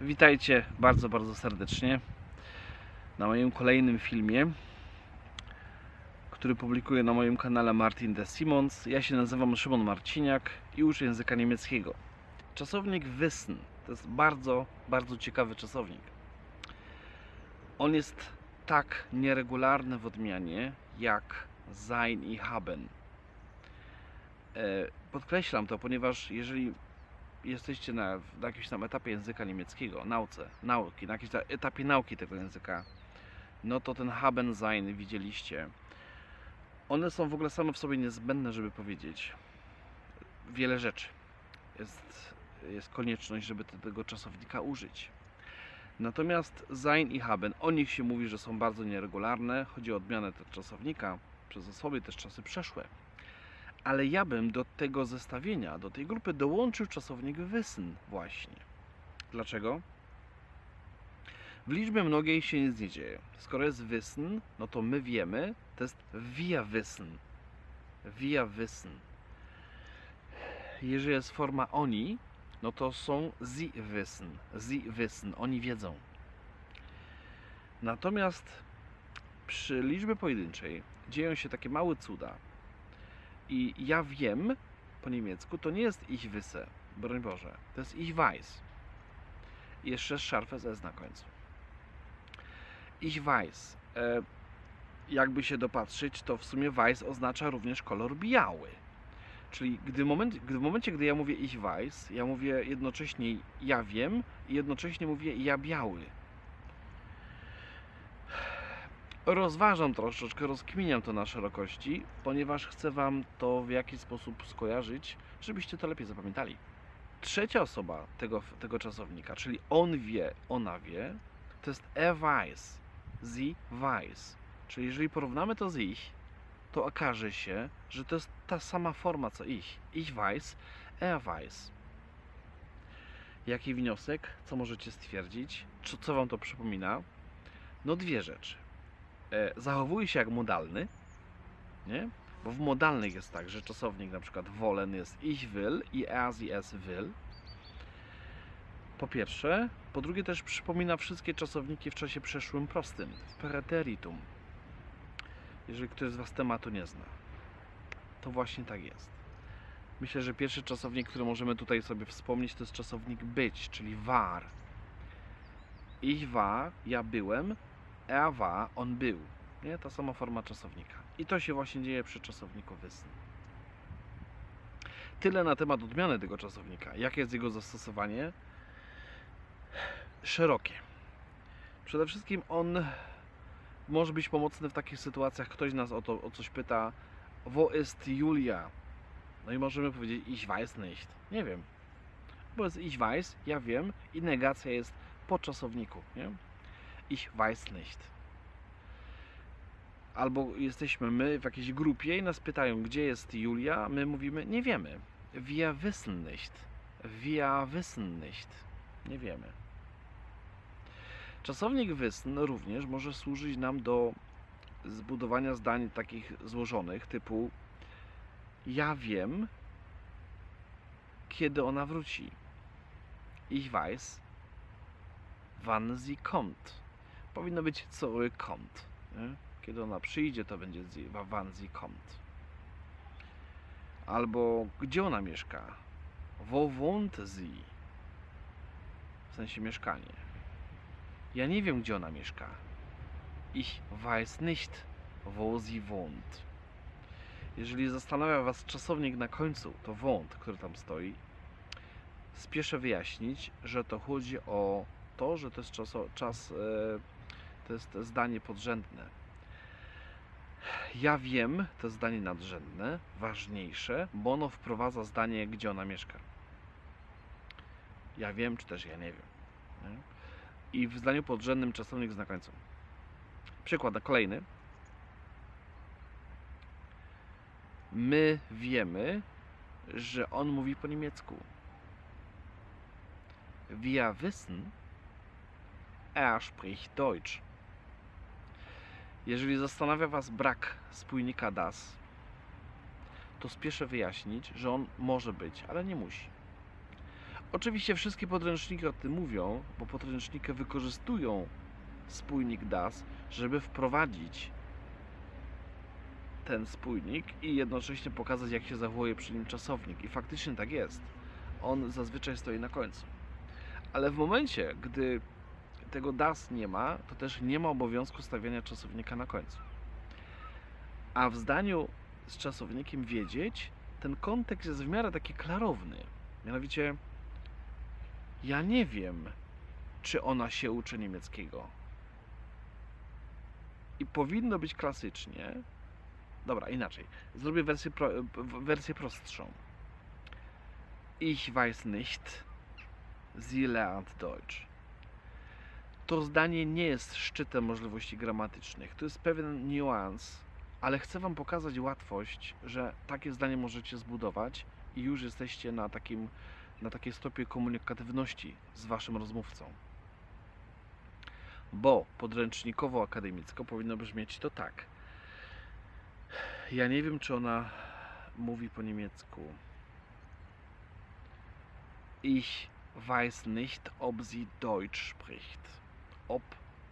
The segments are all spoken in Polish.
Witajcie bardzo, bardzo serdecznie na moim kolejnym filmie, który publikuję na moim kanale Martin de Simons. Ja się nazywam Szymon Marciniak i uczę języka niemieckiego. Czasownik wissen to jest bardzo, bardzo ciekawy czasownik. On jest tak nieregularny w odmianie jak sein i haben. E, Podkreślam to, ponieważ jeżeli jesteście na, na jakimś tam etapie języka niemieckiego, nauce, nauki, na jakimś ta- etapie nauki tego języka, no to ten haben sein widzieliście. One są w ogóle same w sobie niezbędne, żeby powiedzieć wiele rzeczy. Jest, jest konieczność, żeby te- tego czasownika użyć. Natomiast sein i haben, o nich się mówi, że są bardzo nieregularne. Chodzi o odmianę tego czasownika przez osoby też czasy przeszłe ale ja bym do tego zestawienia, do tej grupy dołączył czasownik wissen właśnie. Dlaczego? W liczbie mnogiej się nic nie dzieje. Skoro jest wissen, no to my wiemy, to jest wir wissen. Wir wissen. Jeżeli jest forma oni, no to są sie wissen. Sie wissen. Oni wiedzą. Natomiast przy liczbie pojedynczej dzieją się takie małe cuda. I ja wiem po niemiecku to nie jest ich wisse, broń Boże, to jest ich weiß. I jeszcze scharfes S na końcu. Ich weiß. E, jakby się dopatrzyć, to w sumie weiß oznacza również kolor biały. Czyli gdy moment, gdy w momencie, gdy ja mówię ich weiß, ja mówię jednocześnie ja wiem i jednocześnie mówię ja biały. Rozważam troszeczkę, rozkminiam to na szerokości, ponieważ chcę Wam to w jakiś sposób skojarzyć, żebyście to lepiej zapamiętali. Trzecia osoba tego, tego czasownika, czyli on wie, ona wie, to jest er weiß, sie weiß. Czyli jeżeli porównamy to z ich, to okaże się, że to jest ta sama forma co ich. Ich weiß, er weiß. Jaki wniosek? Co możecie stwierdzić? Co, co Wam to przypomina? No dwie rzeczy zachowuje się jak modalny, nie? Bo w modalnych jest tak, że czasownik na przykład wollen jest ich will i er sie es will. Po pierwsze. Po drugie też przypomina wszystkie czasowniki w czasie przeszłym prostym, w preteritum. Jeżeli ktoś z Was tematu nie zna. To właśnie tak jest. Myślę, że pierwszy czasownik, który możemy tutaj sobie wspomnieć, to jest czasownik być, czyli war. Ich war, ja byłem, war, on był. Nie? Ta sama forma czasownika. I to się właśnie dzieje przy czasowniku wissen. Tyle na temat odmiany tego czasownika. Jakie jest jego zastosowanie? Szerokie. Przede wszystkim on może być pomocny w takich sytuacjach, ktoś nas o to o coś pyta, wo ist Julia? No i możemy powiedzieć ich weiß nicht. Nie wiem. Bo jest ich weiß, ja wiem i negacja jest po czasowniku, nie? Ich weiß nicht. Albo jesteśmy my w jakiejś grupie i nas pytają, gdzie jest Julia, my mówimy, nie wiemy. Wir wissen nicht. Wir wissen nicht. Nie wiemy. Czasownik wissen również może służyć nam do zbudowania zdań takich złożonych, typu ja wiem, kiedy ona wróci. Ich weiß, wann sie kommt powinno być zurückkommt. Nie? Kiedy ona przyjdzie, to będzie sie, wa- wann sie kommt. Albo gdzie ona mieszka? Wo? W sensie mieszkanie. Ja nie wiem, gdzie ona mieszka. Ich weiß nicht, wo sie wohnt. Jeżeli zastanawia Was czasownik na końcu, to wohnt, który tam stoi, spieszę wyjaśnić, że to chodzi o to, że to jest czaso, czas, e, to jest zdanie podrzędne. Ja wiem, to zdanie nadrzędne, ważniejsze, bo ono wprowadza zdanie, gdzie ona mieszka. Ja wiem, czy też ja nie wiem. Nie? I w zdaniu podrzędnym czasownik na końcu. Przykład kolejny. My wiemy, że on mówi po niemiecku. Wir wissen, er spricht Deutsch. Jeżeli zastanawia Was brak spójnika das, to spieszę wyjaśnić, że on może być, ale nie musi. Oczywiście wszystkie podręczniki o tym mówią, bo podręczniki wykorzystują spójnik DAS, żeby wprowadzić ten spójnik i jednocześnie pokazać, jak się zachowuje przy nim czasownik. I faktycznie tak jest. On zazwyczaj stoi na końcu. Ale w momencie, gdy tego DAS nie ma, to też nie ma obowiązku stawiania czasownika na końcu. A w zdaniu z czasownikiem wiedzieć, ten kontekst jest w miarę taki klarowny. Mianowicie, ja nie wiem, czy ona się uczy niemieckiego. I powinno być klasycznie. Dobra, inaczej. Zrobię wersję, pro, wersję prostszą. Ich weiß nicht, sie lernt Deutsch. To zdanie nie jest szczytem możliwości gramatycznych. To jest pewien niuans, ale chcę Wam pokazać łatwość, że takie zdanie możecie zbudować i już jesteście na takim na takiej stopie komunikatywności z Waszym rozmówcą. Bo podręcznikowo-akademicko powinno brzmieć to tak. Ja nie wiem, czy ona mówi po niemiecku. Ich weiß nicht, ob sie Deutsch spricht. Ob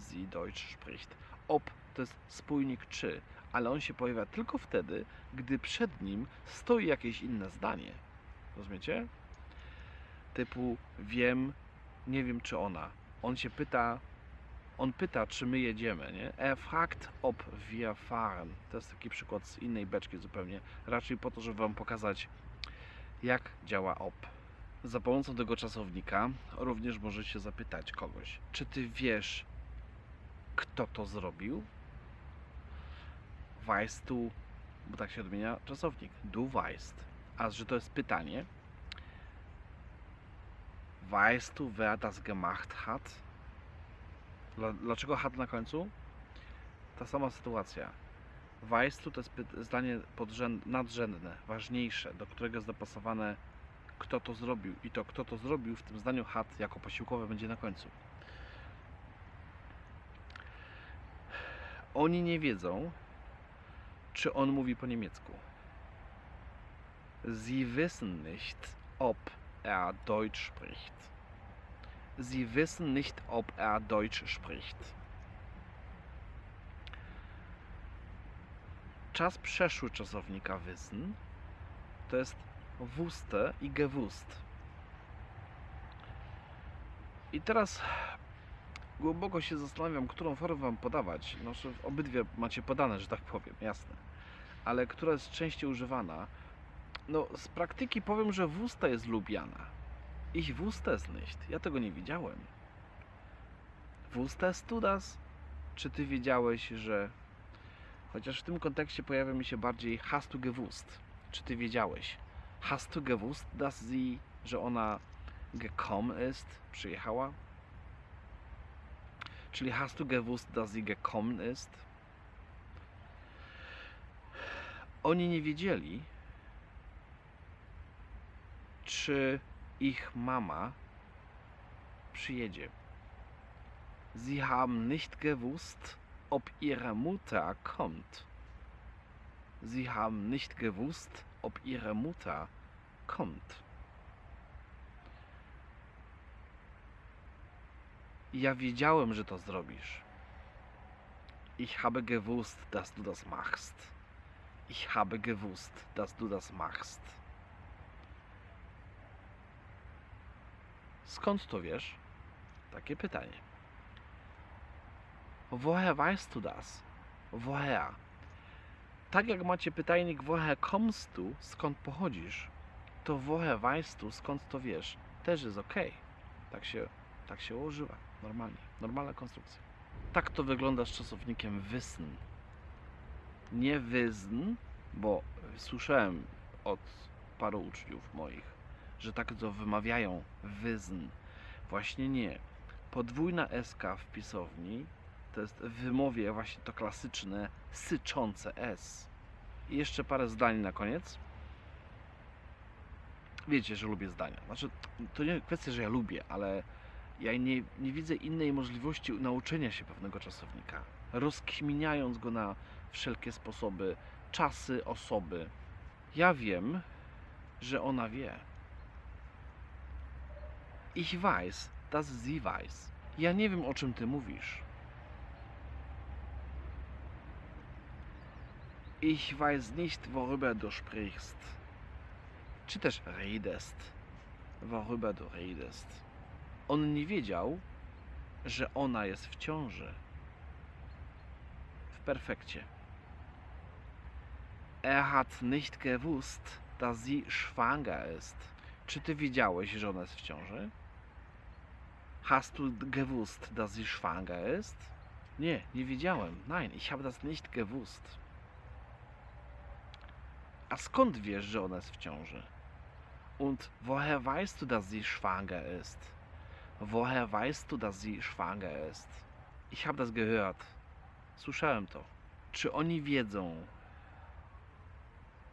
sie Deutsch spricht. Ob to jest spójnik czy, ale on się pojawia tylko wtedy, gdy przed nim stoi jakieś inne zdanie. Rozumiecie? Typu wiem, nie wiem czy ona. On się pyta, on pyta, czy my jedziemy, nie? Er fragt, ob wir fahren. To jest taki przykład z innej beczki zupełnie. Raczej po to, żeby Wam pokazać, jak działa ob. Za pomocą tego czasownika również możecie zapytać kogoś, czy Ty wiesz, kto to zrobił? Weißt du, bo tak się odmienia czasownik. Du weißt. A że to jest pytanie, Weißt du, wer das gemacht hat? Dla- Dlaczego hat na końcu? Ta sama sytuacja. Weißt du to jest zdanie nadrzędne, ważniejsze, do którego jest dopasowane kto to zrobił. I to kto to zrobił w tym zdaniu hat jako posiłkowe będzie na końcu. Oni nie wiedzą, czy on mówi po niemiecku. Sie wissen nicht, ob er Deutsch spricht. Sie wissen nicht, ob er Deutsch spricht. Czas przeszły czasownika wissen to jest wusste i gewusst. I teraz głęboko się zastanawiam, którą formę wam podawać. No, obydwie macie podane, że tak powiem, jasne. Ale która jest częściej używana? No, z praktyki powiem, że wusta jest lubiana. Ich es nicht. Ja tego nie widziałem. Wustest du das? Czy ty wiedziałeś, że... Chociaż w tym kontekście pojawia mi się bardziej hast du gewusst. Czy ty wiedziałeś? Hast du gewusst, dass sie... że ona gekommen ist? Przyjechała? Czyli hast du gewusst, dass sie gekommen ist? Oni nie wiedzieli, czy ich mama przyjedzie. Sie haben nicht gewusst, ob ihre Mutter kommt. Sie haben nicht gewusst, ob ihre Mutter kommt. Ja wiedziałem, że to zrobisz. Ich habe gewusst, dass du das machst. Ich habe gewusst, dass du das machst. Skąd to wiesz? Takie pytanie. Woher weißt du das? Woher? Tak jak macie pytajnik woher kommst du, skąd pochodzisz, to woher weißt du, skąd to wiesz, też jest ok. Tak się, tak się używa, normalnie, normalna konstrukcja. Tak to wygląda z czasownikiem wissen. Nie wissen, bo słyszałem od paru uczniów moich, że tak to wymawiają wissen. Właśnie nie. Podwójna SK w pisowni to jest w wymowie właśnie to klasyczne syczące S. I jeszcze parę zdań na koniec. Wiecie, że lubię zdania. Znaczy, to nie kwestia, że ja lubię, ale ja nie, nie widzę innej możliwości nauczenia się pewnego czasownika. Rozkminiając go na wszelkie sposoby, czasy, osoby. Ja wiem, że ona wie. Ich weiß, dass sie weiß. Ja nie wiem, o czym ty mówisz. Ich weiß nicht, worüber du sprichst. Czy też redest. Worüber du redest. On nie wiedział, że ona jest w ciąży. W perfekcie. Er hat nicht gewusst, dass sie schwanger ist. Czy ty wiedziałeś, że ona jest w ciąży? Hast du gewusst, dass sie schwanger ist? Nie, nie wiedziałem. Nein, ich habe das nicht gewusst. A skąd wiesz, że ona jest w ciąży? Und woher weißt du, dass sie schwanger ist? Woher weißt du, dass sie schwanger ist? Ich habe das gehört. Słyszałem to. Czy oni wiedzą,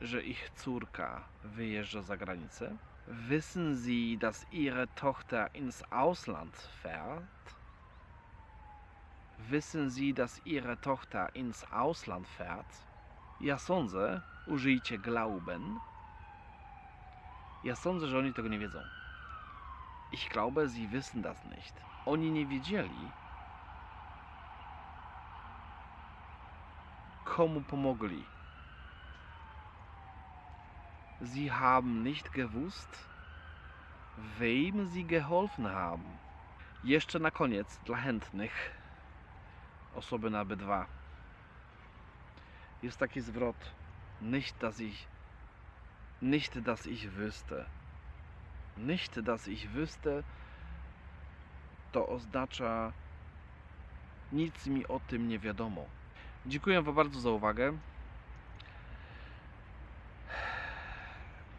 że ich córka wyjeżdża za granicę? Wissen Sie, dass Ihre Tochter ins Ausland fährt? Wissen Sie, dass Ihre Tochter ins Ausland fährt? Ja sądzę, użyjcie glauben. Ja sądzę, że oni tego nie wiedzą. Ich glaube, Sie wissen das nicht. Oni nie wiedzieli, komu pomogli. Sie haben nicht gewusst, wem sie geholfen haben. Jeszcze na koniec dla chętnych osoby na B2 jest taki zwrot nicht, dass ich nicht, dass ich wüsste. Nicht, dass ich wüsste to oznacza nic mi o tym nie wiadomo. Dziękuję Wam bardzo za uwagę.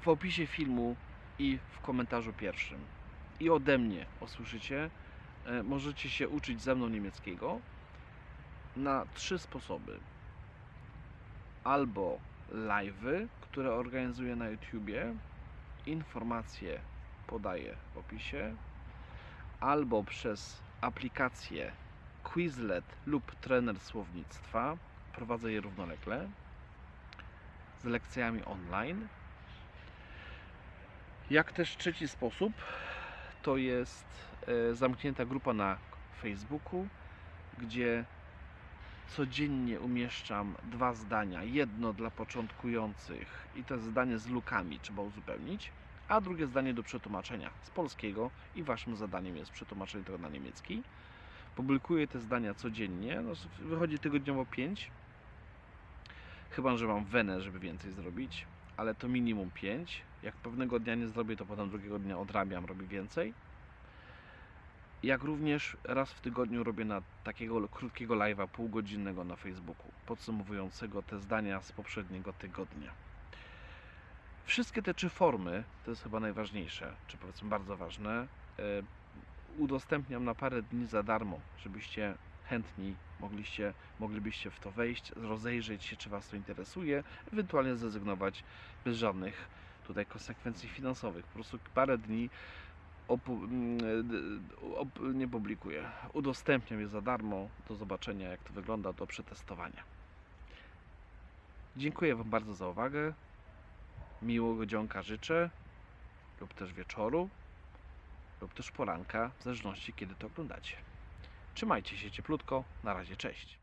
w opisie filmu i w komentarzu pierwszym. I ode mnie usłyszycie, e, możecie się uczyć ze mną niemieckiego na trzy sposoby. Albo live'y, które organizuję na YouTubie, informacje podaję w opisie, albo przez aplikację Quizlet lub trener słownictwa. Prowadzę je równolegle z lekcjami online. Jak też trzeci sposób, to jest e, zamknięta grupa na Facebooku, gdzie codziennie umieszczam dwa zdania. Jedno dla początkujących i to jest zdanie z lukami, trzeba uzupełnić, a drugie zdanie do przetłumaczenia z polskiego i waszym zadaniem jest przetłumaczenie tego na niemiecki. Publikuję te zdania codziennie, no, wychodzi tygodniowo 5. Chyba, że mam wenę, żeby więcej zrobić, ale to minimum 5. Jak pewnego dnia nie zrobię, to potem drugiego dnia odrabiam, robię więcej. Jak również raz w tygodniu robię na takiego krótkiego live'a półgodzinnego na Facebooku, podsumowującego te zdania z poprzedniego tygodnia. Wszystkie te trzy formy, to jest chyba najważniejsze, czy powiedzmy bardzo ważne, e, udostępniam na parę dni za darmo, żebyście chętni mogliście, moglibyście w to wejść, rozejrzeć się, czy Was to interesuje, ewentualnie zrezygnować bez żadnych tutaj konsekwencji finansowych. Po prostu parę dni nie publikuję. Udostępniam je za darmo do zobaczenia, jak to wygląda, do przetestowania. Dziękuję Wam bardzo za uwagę. Miłego dzionka życzę, lub też wieczoru, lub też poranka, w zależności kiedy to oglądacie. Trzymajcie się cieplutko. Na razie, cześć.